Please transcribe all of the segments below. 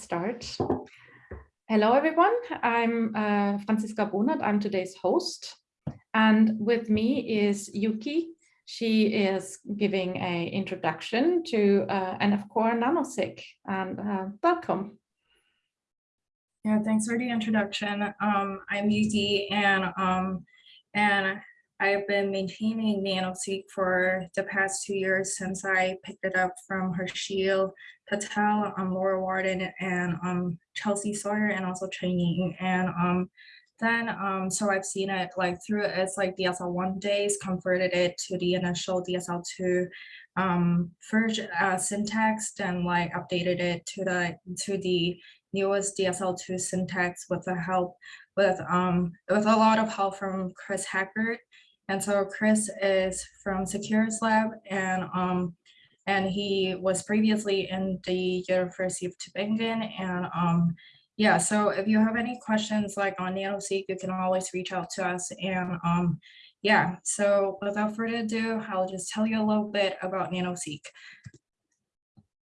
start. Hello, everyone. I'm uh, Franziska Bonert. I'm today's host. And with me is Yuki. She is giving a introduction to uh, NF-Core NanoSeq. And uh, welcome. Yeah, thanks for the introduction. Um, I'm Yuki, and um, and I've been maintaining NanoSeq for the past two years since I picked it up from Harshil Patel, um, Laura Wratten, and um, Chelsea Sawyer, and also training. And um, then, um, so I've seen it like through its like DSL1 days, converted it to the initial DSL2 um, uh, syntax, then like updated it to the to the newest DSL2 syntax with the help with um with a lot of help from Chris Hakkaart. And so Chris is from Seqera Lab and um and he was previously in the University of Tübingen. And um, yeah, so if you have any questions like on NanoSeq, you can always reach out to us. And um, yeah, so without further ado, I'll just tell you a little bit about NanoSeq.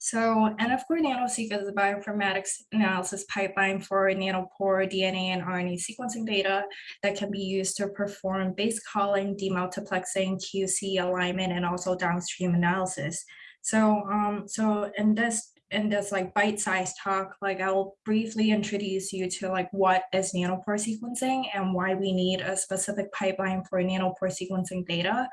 So NF-Core NanoSeq is a bioinformatics analysis pipeline for nanopore DNA and RNA sequencing data that can be used to perform base calling, demultiplexing, QC alignment, and also downstream analysis. So, um, so in this in this like bite-sized talk, like I'll briefly introduce you to like what is nanopore sequencing and why we need a specific pipeline for nanopore sequencing data.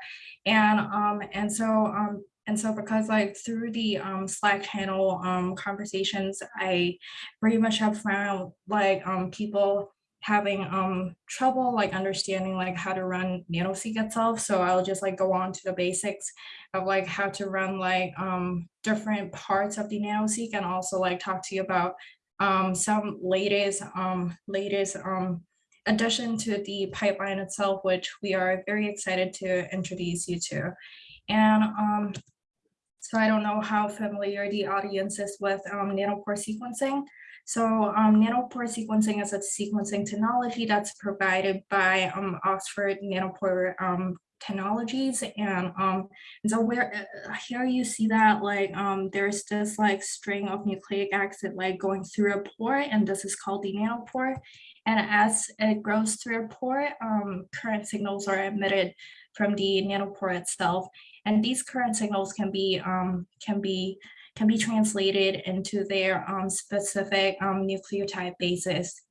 And um, and so um, and so because like through the um, Slack channel um, conversations, I pretty much have found like um, people having um trouble like understanding like how to run nanoseq itself. So i'll just like go on to the basics of like how to run like um different parts of the nanoseq and also like talk to you about um some latest um latest um addition to the pipeline itself which we are very excited to introduce you to. And um so i don't know how familiar the audience is with um nanopore sequencing so um, nanopore sequencing is a sequencing technology that's provided by um, Oxford Nanopore um, Technologies. And, um, and so where uh, here you see that like um, there's this like string of nucleic acid like going through a pore and this is called the nanopore. And as it grows through a pore, um, current signals are emitted from the nanopore itself. And these current signals can be um, can be can be translated into their um, specific um, nucleotide bases.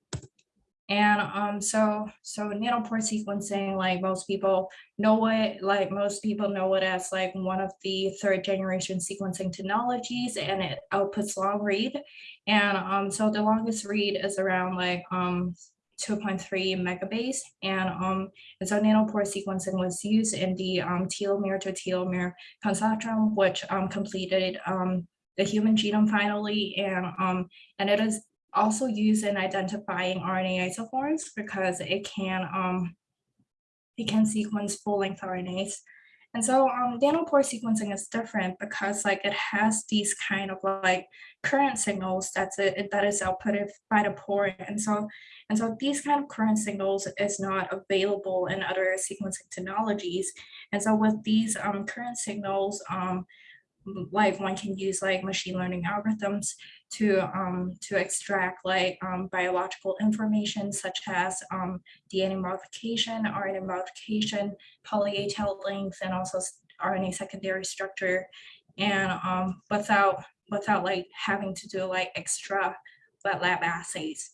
And um, so, so nanopore sequencing, like most people know it, like most people know it as like one of the third generation sequencing technologies and it outputs long read. And um, so the longest read is around like um, 2.3 megabase. And, um, and so nanopore sequencing was used in the um, telomere to telomere consortium, which um, completed um, the human genome finally, and, um, and it is also used in identifying RNA isoforms because it can, um, it can sequence full-length RNAs. And so um, nanopore sequencing is different because like it has these kind of like current signals that's it that is outputted by the pore. And so and so these kind of current signals is not available in other sequencing technologies. And so with these um, current signals, um, like one can use like machine learning algorithms to um, to extract like um, biological information such as um, DNA modification, RNA modification, poly A tail length, and also RNA secondary structure, and um, without without like having to do like extra wet lab assays.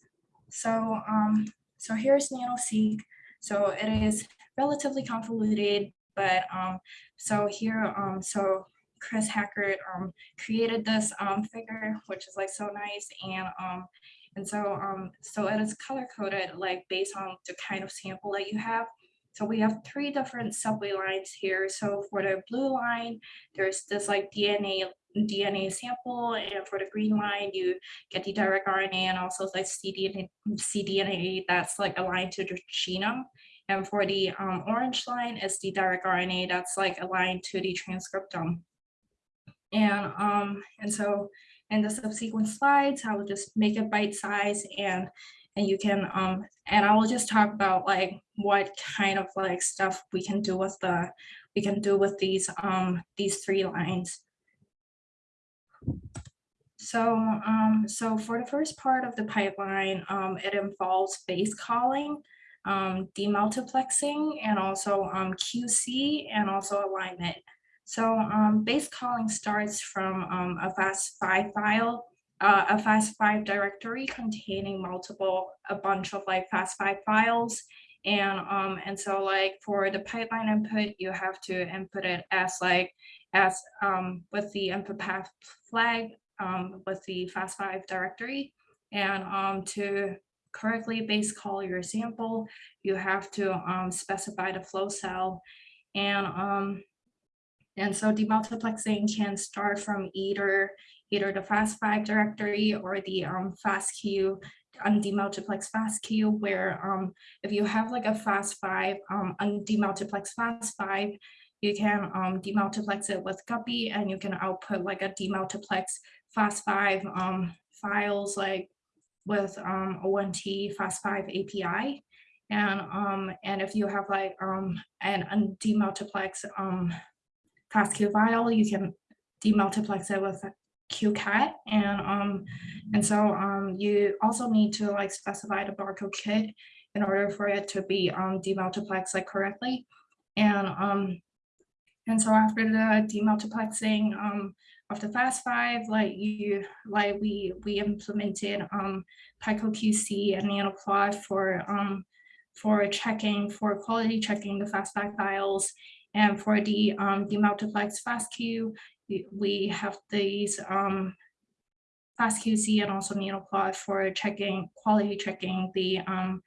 So um, so here's NanoSeq. So it is relatively convoluted, but um, so here so Chris Hakkaart um, created this um, figure, which is like so nice. And um, and so um, so it is color coded like based on the kind of sample that you have. So we have three different subway lines here. So for the blue line, there's this like DNA DNA sample, and for the green line, you get the direct RNA and also like cDNA, cDNA that's like aligned to the genome. And for the um, orange line is the direct RNA that's like aligned to the transcriptome. And, um, and so in the subsequent slides, I will just make it bite size and and you can um and I will just talk about like what kind of like stuff we can do with the we can do with these um these three lines. So, um, so for the first part of the pipeline, um, it involves base calling, um, demultiplexing, and also um, QC and also alignment. So um, base calling starts from um, a FAST5 file, uh, a FAST5 directory containing multiple, a bunch of like FAST5 files. And, um, and so like for the pipeline input, you have to input it as like, as um, with the input path flag um, with the FAST5 directory. And um, to correctly base call your sample, you have to um, specify the flow cell. And, um, and so demultiplexing can start from either, either the FAST5 directory or the um, FASTQ undemultiplex FASTQ, where um, if you have like a FAST5, um, undemultiplex FAST5, you can um, demultiplex it with Guppy and you can output like a demultiplex FAST5 um, files like with um, ONT FAST5 API. And um, and if you have like um, an undemultiplex um, FASTQ file, you can demultiplex it with QCAT. And um, and so um, you also need to like specify the barcode kit in order for it to be um, demultiplexed like correctly. And um, and so after the demultiplexing um, of the FAST5, like you, like we we implemented um, PyCoQC and NanoPlot for um, for checking for quality checking the FAST5 files, and for the um, demultiplex FASTQ, we, have these um, FastQC and also NanoPlot for checking quality checking the um,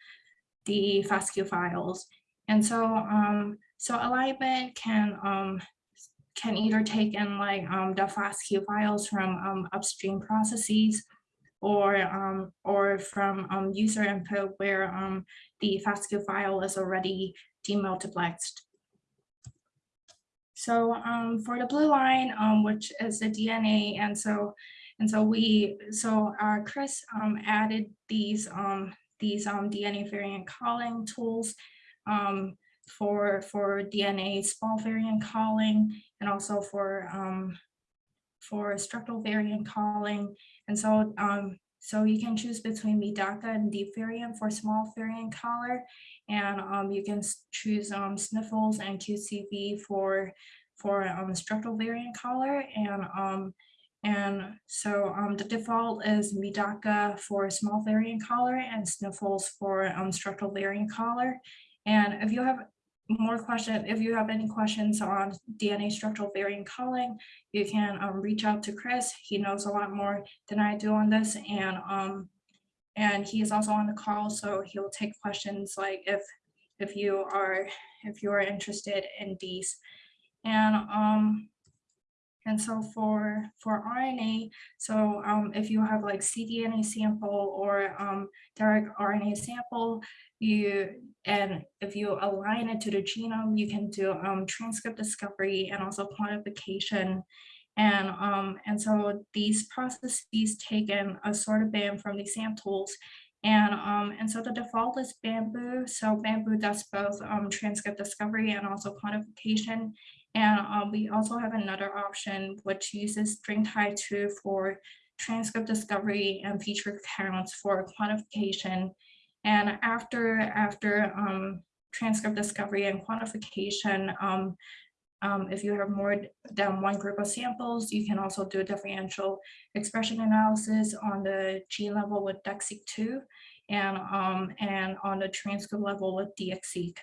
the FASTQ files. And so um, so alignment can um, can either take in like um, the FASTQ files from um, upstream processes or um, or from um, user input where um, the FASTQ file is already demultiplexed. So um, for the blue line, um, which is the DNA, and so and so we so uh, Chris um, added these um, these um, DNA variant calling tools um, for for DNA small variant calling and also for for structural variant calling. And so so you can choose between Medaka and DeepVariant for small variant caller, and um, you can choose um, sniffles and cuteSV for for um, structural variant caller, and um, and so um, the default is Medaka for small variant caller and sniffles for um, structural variant caller. And if you have more questions, if you have any questions on DNA structural variant calling, you can um, reach out to Chris. He knows a lot more than I do on this. And um, and he is also on the call, so he'll take questions like if if you are if you are interested in these. And um, and so for for RNA, so um, if you have like cDNA sample or um, direct RNA sample, you and if you align it to the genome, you can do um, transcript discovery and also quantification. And um, and so these processes take in a sort of band from these samples. And um, and so the default is bambu. So bambu does both um, transcript discovery and also quantification. And um, we also have another option which uses StringTie2 for transcript discovery and feature counts for quantification. And after, after um, transcript discovery and quantification, um, um, if you have more than one group of samples, you can also do differential expression analysis on the gene level with DESeq2 and, um, and on the transcript level with DEXSeq.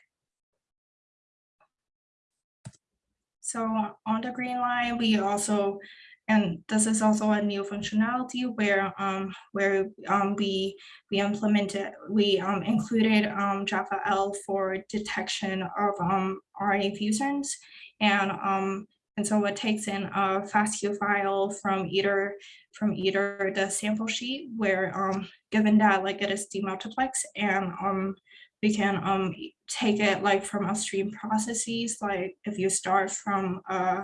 So on the green line, we also, and this is also a new functionality where um, where um, we we implemented, we um, included um, JAFFAL for detection of um, RNA fusions. And um, and so it takes in a FASTQ file from either from either the sample sheet where um, given that like it is demultiplex and um, we can um, take it like from upstream processes, like if you start from uh,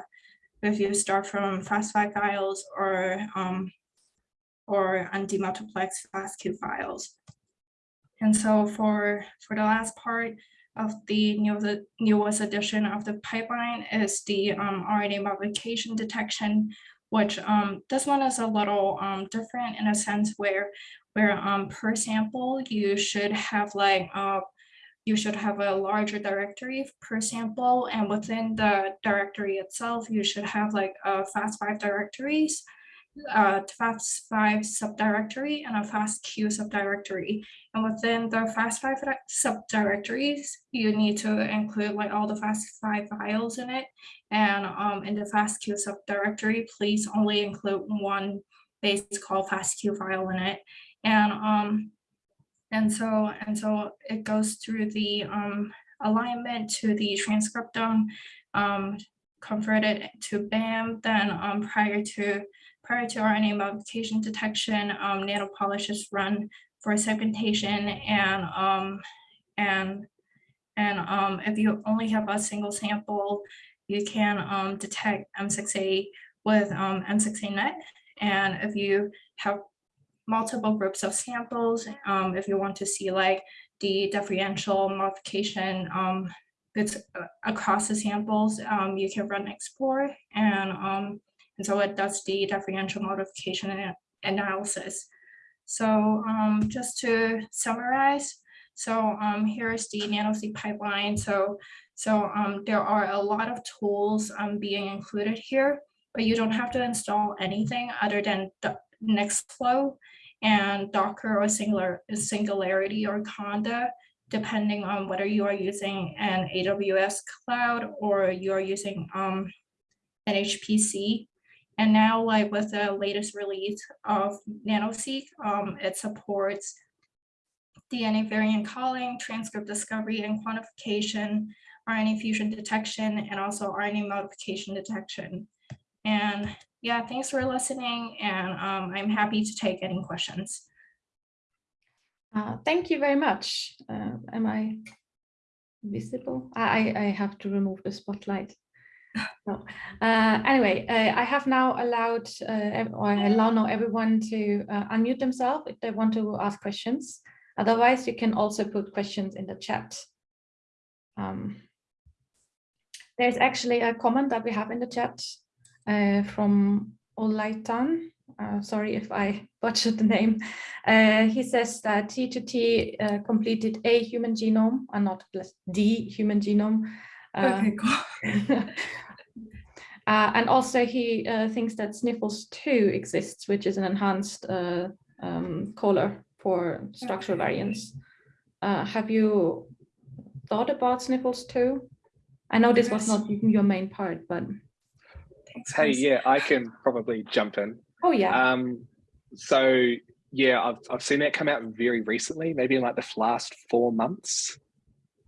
if you start from FAST5 files or um, or undemultiplex FASTQ files. And so for for the last part of the new the newest edition of the pipeline is the um, RNA modification detection, which um, this one is a little um, different in a sense where where um, per sample you should have like uh, you should have a larger directory per sample and within the directory itself you should have like a fast five directories a fast five subdirectory and a fast queue subdirectory and within the fast five subdirectories you need to include like all the fast five files in it and um, in the FastQ subdirectory, please only include one base called FastQ file in it. And um, and so and so it goes through the um, alignment to the transcriptome, um, converted to BAM. Then um, prior to prior to RNA modification detection, um, nanopolish is run for segmentation and um, and and um, if you only have a single sample, you can um, detect M6A with um, M6ANet. And if you have multiple groups of samples, um, if you want to see like the differential modification um, uh, across the samples, um, you can run xPore and um, and so it does the differential modification analysis. So um, just to summarize, so um, here's the NanoSeq pipeline. So so um, there are a lot of tools um, being included here, but you don't have to install anything other than the Nextflow and Docker or Singular, Singularity or Conda, depending on whether you are using an AWS cloud or you are using um, an HPC. And now, like with the latest release of NanoSeq, um, it supports DNA variant calling, transcript discovery and quantification, RNA fusion detection, and also RNA modification detection. And yeah, thanks for listening, and um, I'm happy to take any questions. Uh, thank you very much. Uh, am I visible? I, I have to remove the spotlight. No. Uh, anyway, uh, I have now allowed, uh, or I allow now everyone to uh, unmute themselves if they want to ask questions. Otherwise, you can also put questions in the chat. Um, there's actually a comment that we have in the chat uh, from Olaitan. Uh, sorry if I butchered the name. Uh, he says that T2T uh, completed a human genome and not just the human genome. Uh, Okay, cool. uh, and also he uh, thinks that Sniffles 2 exists, which is an enhanced uh, um, caller for structural variants. Uh, have you thought about Sniffles 2? I know this was not your main part, but Hey, yeah, I can probably jump in. oh yeah, Um, so yeah, I've I've seen that come out very recently, maybe in like the last four months.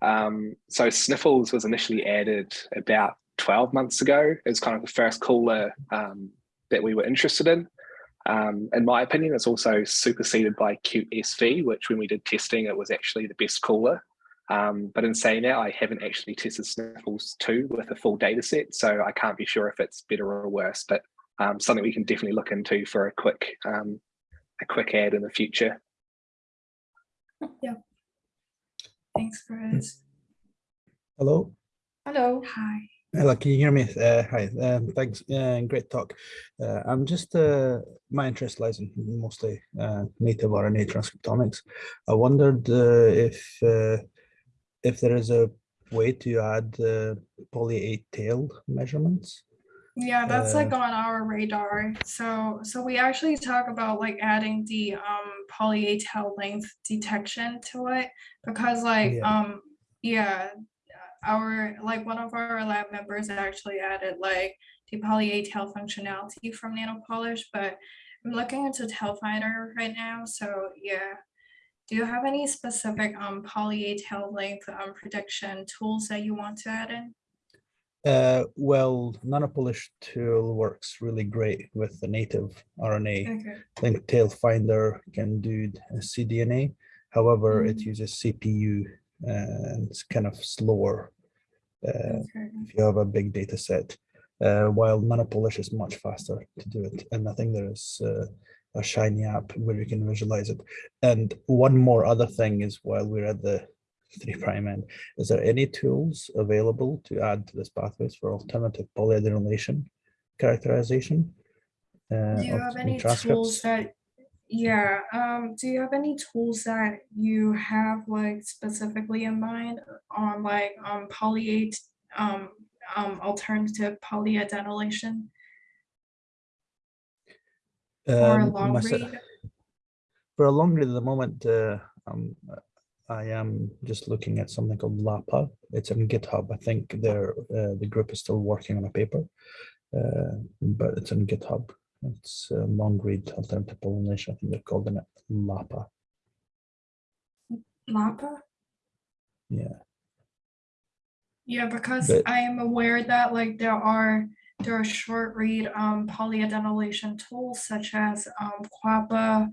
Um, so Sniffles was initially added about 12 months ago. It's kind of the first caller um, that we were interested in. Um, in my opinion, it's also superseded by cuteSV, which when we did testing, it was actually the best caller. Um, but in saying that, I haven't actually tested Sniffles 2 with a full data set, so I can't be sure if it's better or worse, but um, something we can definitely look into for a quick um, a quick ad in the future. Yeah. Thanks, Chris. Hello. hello. Hi. Hello, can you hear me? Uh, hi, um, thanks. Uh, great talk. Uh, I'm just, uh, my interest lies in mostly uh, native RNA transcriptomics. I wondered uh, if uh, if there is a way to add uh, poly A tail measurements. Yeah, that's like Uh, on our radar. So, so we actually talk about like adding the um poly A tail length detection to it because like Yeah. um yeah, our like one of our lab members actually added like the poly A tail functionality from nanopolish, but I'm looking into tailfindr right now. So yeah. Do you have any specific um poly A tail length um prediction tools that you want to add in? Uh, well, Nanopolish tool works really great with the native RNA. Okay. Link tailfindr can do cDNA. However, it Mm. uses CPU and it's kind of slower uh, Okay. if you have a big data set. Uh, while Nanopolish is much faster to do it. And I think there is uh, a Shiny app where you can visualize it. And one more other thing is while we're at the three prime end, is there any tools available to add to this pathways for alternative polyadenylation characterization? uh, Do you have any tools that, yeah, um, do you have any tools that you have like specifically in mind on like, um, polyate, um, um, alternative polyadenylation or Um, long read? For a long read at the moment, uh, um, I am just looking at something called LAPA. It's on GitHub. I think they're, uh, the group is still working on a paper, uh, but it's on GitHub. It's a long read alternative pollination. I think they're calling it LAPA. LAPA? Yeah. Yeah, because But- I am aware that like there are, there are short read um polyadenylation tools such as um QAPA.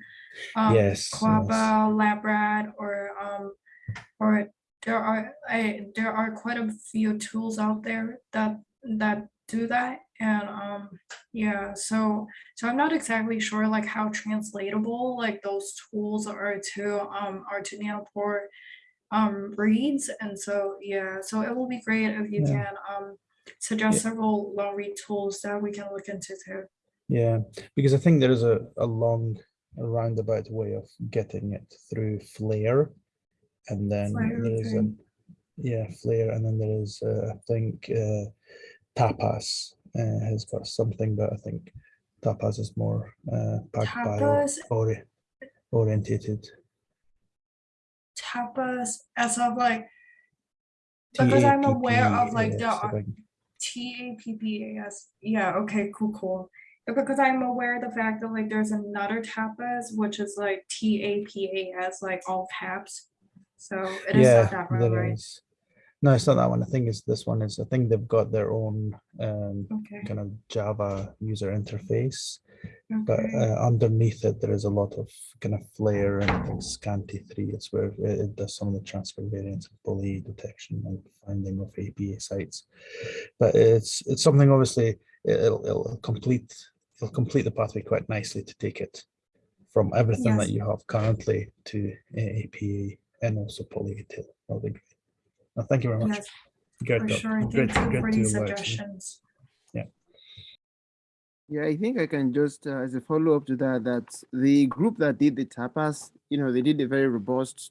um, Yes, QAPA, LABRAT, or um, or there are I there are quite a few tools out there that that do that. And um, yeah, so so I'm not exactly sure like how translatable like those tools are to um are to nanopore um reads and so yeah so it will be great if you Yeah. can um suggest Yeah. several long read tools that we can look into too Yeah, because I think there is a, a long a roundabout way of getting it through FLAIR. And then FLAIR, there is a, yeah, FLAIR, and then there is, uh, I think, uh, TAPPAS uh, has got something, but I think TAPPAS is more uh, TAPPAS- ori orientated. tapas as of like Because I'm aware of, like, there TAPPAS, I are- think. T A P P A S. Yeah, okay, cool, cool. Because I'm aware of the fact that like there's another tapas, which is like T A P A S, like all caps. So it is Yeah, not that right? is. No, it's not that one. I think it's this one. Is, I think they've got their own um, Okay, kind of Java user interface. but uh, underneath it there is a lot of kind of FLAIR and I think SQANTI3 it's where it, it does some of the transfer variants of bully detection and finding of APA sites. But it's it's something obviously it- it'll, it'll complete it'll complete the pathway quite nicely to take it from everything that you have currently to APA and also polyutil that'll be great Well, thank you very much yes, great for sure. great, Thank you great for to these suggestions. Yeah, I think I can just, uh, as a follow-up to that, that the group that did the TAPPAS, you know, they did a very robust,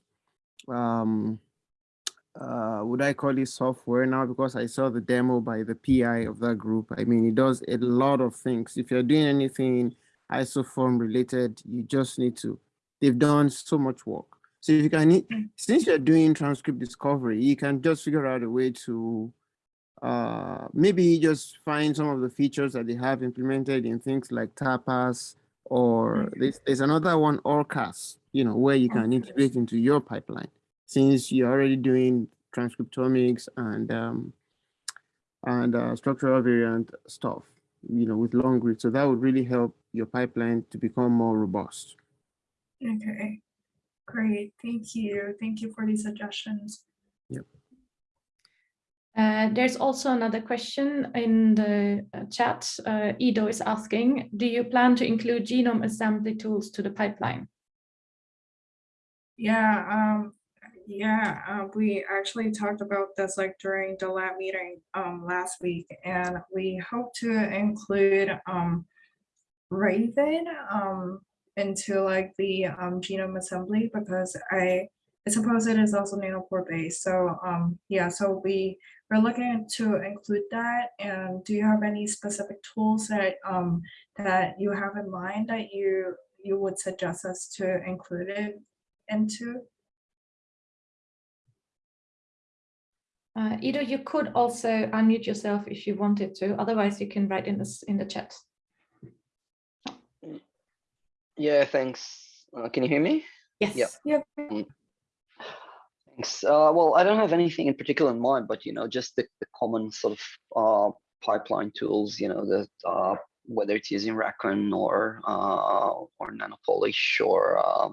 um, uh, would I call it software now? Because I saw the demo by the PI of that group. I mean, it does a lot of things. If you're doing anything isoform related, you just need to, they've done so much work. So if you can, Mm. since you're doing transcript discovery, you can just figure out a way to uh, maybe just find some of the features that they have implemented in things like TAPPAS or there's, there's another one orcas you know where you can integrate into your pipeline. Since you're already doing transcriptomics and um, and uh, structural variant stuff you know with long read so that would really help your pipeline to become more robust. Okay, great. Thank you. Thank you for these suggestions. Uh, there's also another question in the uh, chat. Uh, Ido is asking, do you plan to include genome assembly tools to the pipeline? Yeah, um, yeah, uh, we actually talked about this like during the lab meeting, um, last week, and we hope to include, um, Raven, um, into like the, um, genome assembly because I, I suppose it is also nanopore based. So, um, yeah, so we, we're looking to include that. And do you have any specific tools that, um, that you have in mind that you, you would suggest us to include it into? Uh, Ido, you could also unmute yourself if you wanted to, otherwise you can write in this in the chat. Yeah, thanks. Uh, can you hear me? Yes. Yep. Thanks. Uh, well, I don't have anything in particular in mind, but you know, just the, the common sort of uh, pipeline tools. You know, that uh, whether it's using Racon or uh, or Nanopolish or uh,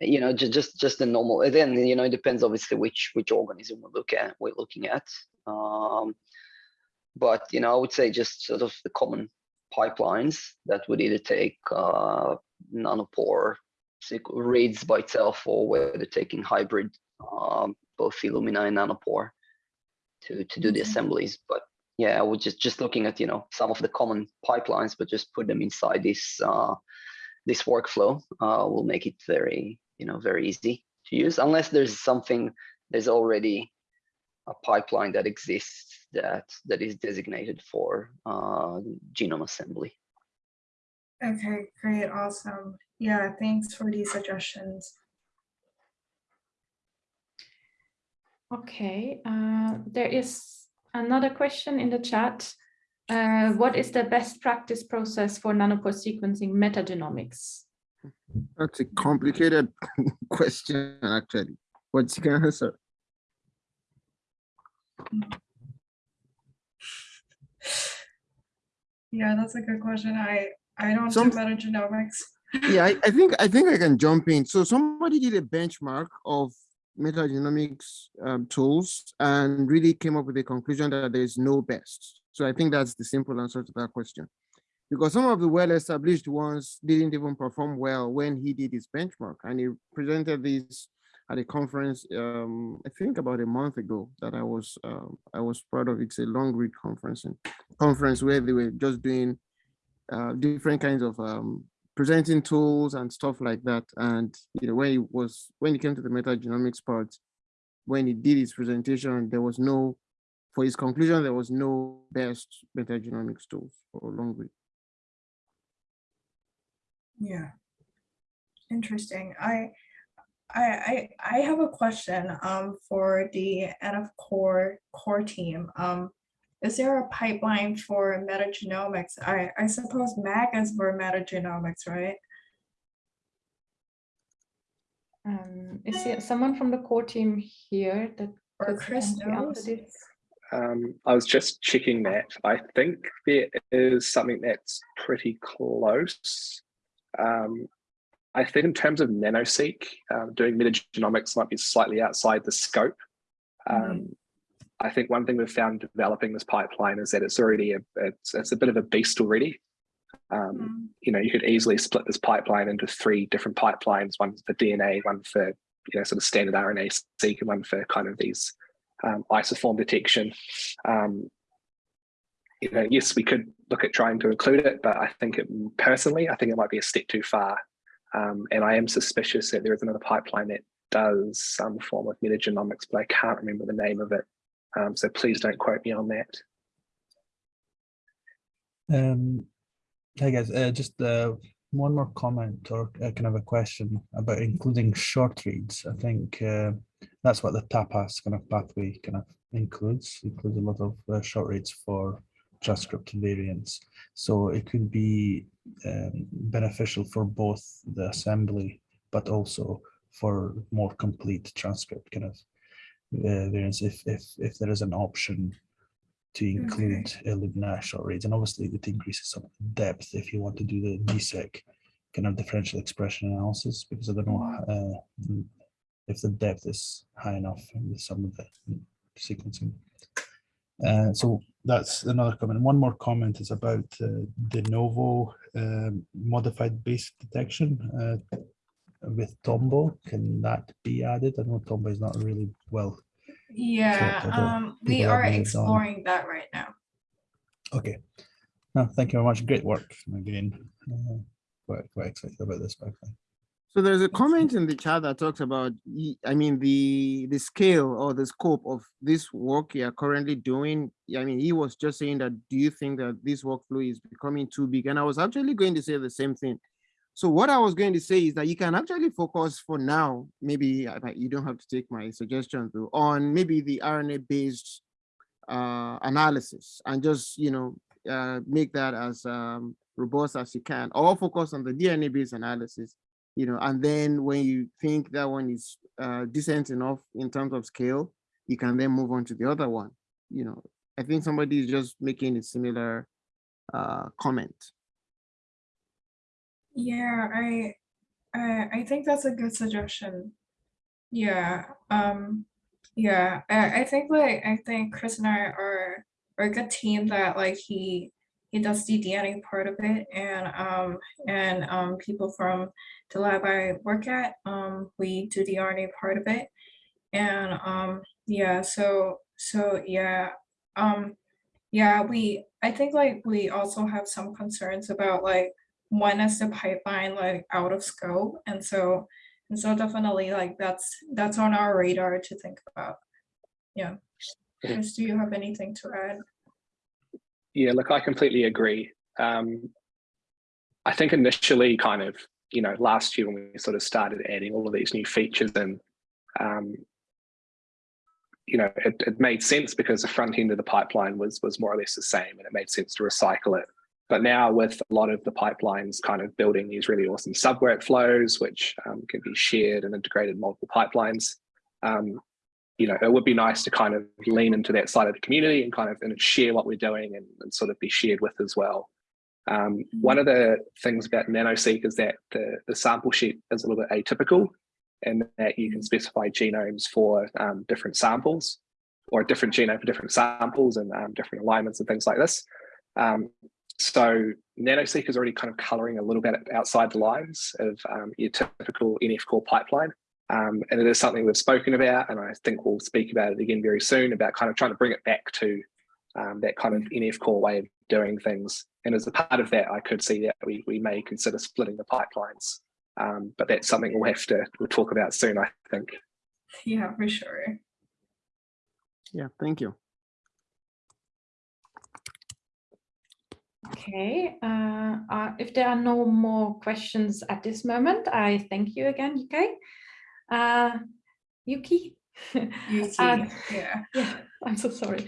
you know, just just just the normal. and Then you know, it depends obviously which which organism we look at. We're looking at. Um, but you know, I would say just sort of the common pipelines that would either take uh, nanopore reads by itself or whether taking hybrid um, both Illumina and nanopore to to do the assemblies. But yeah, I would just just looking at you know some of the common pipelines, but just put them inside this uh, this workflow uh, will make it very you know very easy to use. Unless there's something there's already a pipeline that exists that that is designated for uh, genome assembly. Okay, great, awesome. Yeah, thanks for these suggestions. Okay, uh, there is another question in the chat. Uh, what is the best practice process for nanopore sequencing metagenomics? That's a complicated question, actually. What's you can answer? Yeah, that's a good question. I, I don't do Some- metagenomics. yeah, I, I think I think I can jump in. So somebody did a benchmark of metagenomics um, tools and really came up with a conclusion that there is no best. So I think that's the simple answer to that question. Because some of the well-established ones didn't even perform well when he did his benchmark, and he presented this at a conference. Um, I think about a month ago that I was um, I was part of. It's a long read conference and conference where they were just doing uh, different kinds of um, presenting tools and stuff like that. And you know, when he was when he came to the metagenomics part, when he did his presentation, there was no, for his conclusion, there was no best metagenomics tools for long read. Yeah. Interesting. I, I, I, I have a question, um, for the NF core, core team. Um, is there a pipeline for metagenomics? I, I suppose MAG is for metagenomics, right? Um, is there someone from the core team here that Or could Chris answer knows? this? Um, I was just checking that. I think there is something that's pretty close. Um, I think in terms of NanoSeq, um, doing metagenomics might be slightly outside the scope. Um, I think one thing we've found developing this pipeline is that it's already a it's, it's a bit of a beast already. Um, Mm, you know, you could easily split this pipeline into three different pipelines: one for DNA, one for you know sort of standard RNA seq, and one for kind of these um, isoform detection. Um, you know, yes, we could look at trying to include it, but I think it personally, I think it might be a step too far. Um, and I am suspicious that there is another pipeline that does some form of metagenomics, but I can't remember the name of it. Um, so please don't quote me on that. Um, hey guys, uh, just uh, one more comment or uh, kind of a question about including short reads. I think uh, that's what the TAPPAS kind of pathway kind of includes. Includes a lot of uh, short reads for transcript variants. So it could be um, beneficial for both the assembly, but also for more complete transcript kind of uh, variants if if if there is an option to include Okay. include Illumina short reads, and obviously it increases some depth if you want to do the DESeq kind of differential expression analysis, because I don't know uh, mm, if the depth is high enough with some of the sequencing. Uh, so that's another comment. One more comment is about uh, de novo um, modified base detection uh, with Tombo. Can that be added? I know Tombo is not really well Yeah, um, we are exploring that right now. Okay. No, thank you very much. Great work again. Uh, quite, quite excited about this pipeline. So there's a comment in the chat that talks about, I mean, the the scale or the scope of this work you are currently doing. I mean, he was just saying that, do you think that this workflow is becoming too big? And I was actually going to say the same thing. So what I was going to say is that you can actually focus for now, maybe you don't have to take my suggestion though, on maybe the RNA based uh, analysis and just, you know, uh, make that as um, robust as you can, or focus on the DNA based analysis you know, and then when you think that one is uh, decent enough in terms of scale, you can then move on to the other one. You know, I think somebody is just making a similar uh, comment. Yeah, I, I, I think that's a good suggestion. Yeah, um, yeah, I, I think like, I think Chris and I are, are a good team that like he, he does the DNA part of it and, um, and, um, people from the lab I work at, um, we do the RNA part of it. And, um, yeah, so, so, yeah, um, Yeah, we, I think like we also have some concerns about like when is the pipeline like out of scope? And so, and so definitely like that's, that's on our radar to think about. Yeah. Chris, do you have anything to add? Yeah, look, I completely agree. Um, I think initially, kind of, you know, last year when we sort of started adding all of these new features and, um, you know, it, it made sense because the front end of the pipeline was was more or less the same, and it made sense to recycle it. But now with a lot of the pipelines kind of building these really awesome sub workflows, which um, can be shared and integrated multiple pipelines, um, you know, it would be nice to kind of lean into that side of the community and kind of and share what we're doing and, and sort of be shared with as well. Um, one of the things about NanoSeq is that the, the sample sheet is a little bit atypical and that you can specify genomes for um, different samples or a different genome for different samples and um, different alignments and things like this. Um, so NanoSeq is already kind of coloring a little bit outside the lines of um, your typical NF core pipeline. Um, and it is something we've spoken about, and I think we'll speak about it again very soon about kind of trying to bring it back to um, that kind of NF core way of doing things. And as a part of that, I could see that we, we may consider splitting the pipelines. Um, but that's something we'll have to we'll talk about soon, I think. Yeah, for sure. Yeah, thank you. Okay, uh, uh, if there are no more questions at this moment, I thank you again, Yuki. Uh, Yuki? Yuki, Uh, yeah. yeah, I'm so sorry.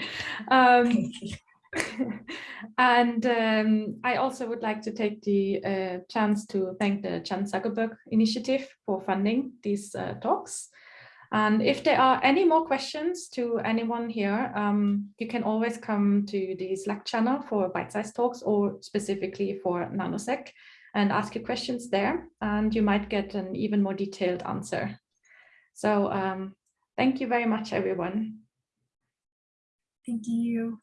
Um, and um, I also would like to take the uh, chance to thank the Chan Zuckerberg Initiative for funding these uh, talks. And if there are any more questions to anyone here, um, you can always come to the Slack channel for bite-sized talks or specifically for NanoSeq and ask your questions there, and you might get an even more detailed answer. So um, thank you very much, everyone. Thank you.